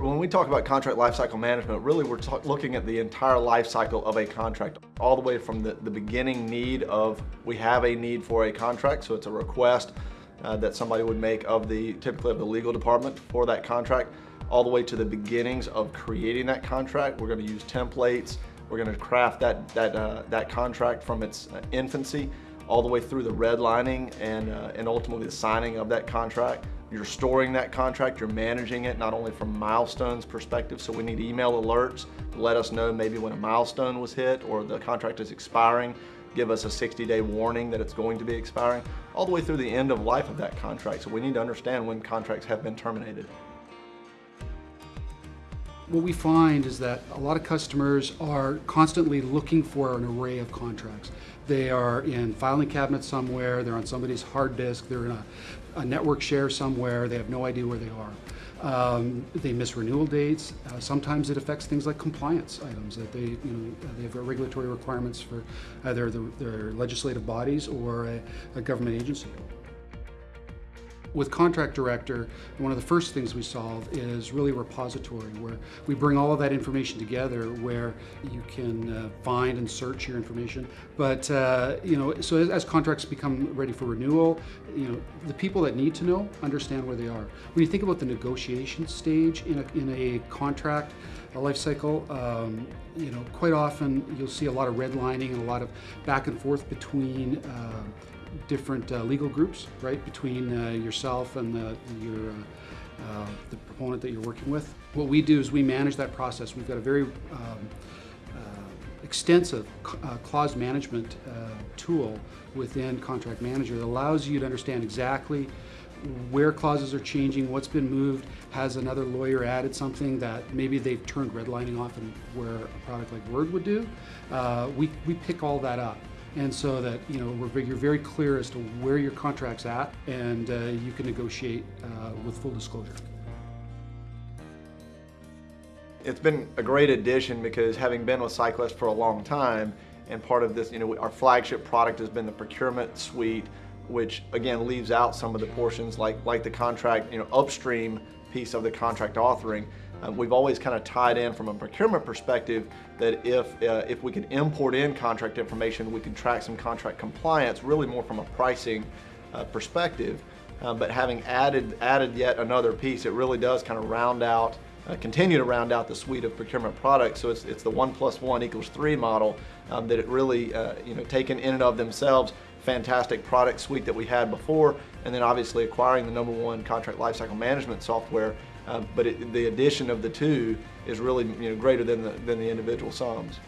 When we talk about contract lifecycle management, really we're looking at the entire life cycle of a contract, all the way from the, the beginning need of, we have a need for a contract, so it's a request uh, that somebody would make of the, typically of the legal department for that contract, all the way to the beginnings of creating that contract. We're gonna use templates, we're gonna craft that, that, uh, that contract from its uh, infancy all the way through the redlining and, uh, and ultimately the signing of that contract. You're storing that contract, you're managing it, not only from milestones perspective, so we need email alerts to let us know maybe when a milestone was hit or the contract is expiring, give us a 60 day warning that it's going to be expiring, all the way through the end of life of that contract. So we need to understand when contracts have been terminated. What we find is that a lot of customers are constantly looking for an array of contracts. They are in filing cabinets somewhere, they're on somebody's hard disk, they're in a, a network share somewhere, they have no idea where they are. Um, they miss renewal dates. Uh, sometimes it affects things like compliance items that they, you know, they have regulatory requirements for either the, their legislative bodies or a, a government agency. With Contract Director, one of the first things we solve is really repository, where we bring all of that information together where you can uh, find and search your information. But, uh, you know, so as, as, contracts become ready for renewal, you know, the people that need to know understand where they are. When you think about the negotiation stage in a, in a contract, a life cycle, um, you know, quite often you'll see a lot of redlining and a lot of back and forth between uh, different uh, legal groups, right, between uh, yourself and the, your, uh, uh, the proponent that you're working with. What we do is we manage that process. We've got a very um, uh, extensive clause management tool within Contract Manager that allows you to understand exactly where clauses are changing, what's been moved, has another lawyer added something that maybe they've turned redlining off and where a product like Word would do. Uh, we, we pick all that up and so that you know we're, you're very clear as to where your contract's at and uh, you can negotiate uh, with full disclosure. It's been a great addition because having been with SciQuest for a long time and part of this, you know, our flagship product has been the procurement suite which again leaves out some of the portions like, like the contract, you know, upstream piece of the contract authoring. Um, we've always kind of tied in from a procurement perspective that if, uh, if we could import in contract information, we could track some contract compliance, really more from a pricing uh, perspective. Uh, but having added, added yet another piece, it really does kind of round out, uh, continue to round out the suite of procurement products. So it's, it's the one plus one equals three model um, that it really, uh, you know, taken in and of themselves, fantastic product suite that we had before, and then obviously acquiring the number one contract lifecycle management software uh, but it, the addition of the two is really you know, greater than the, than the individual sums.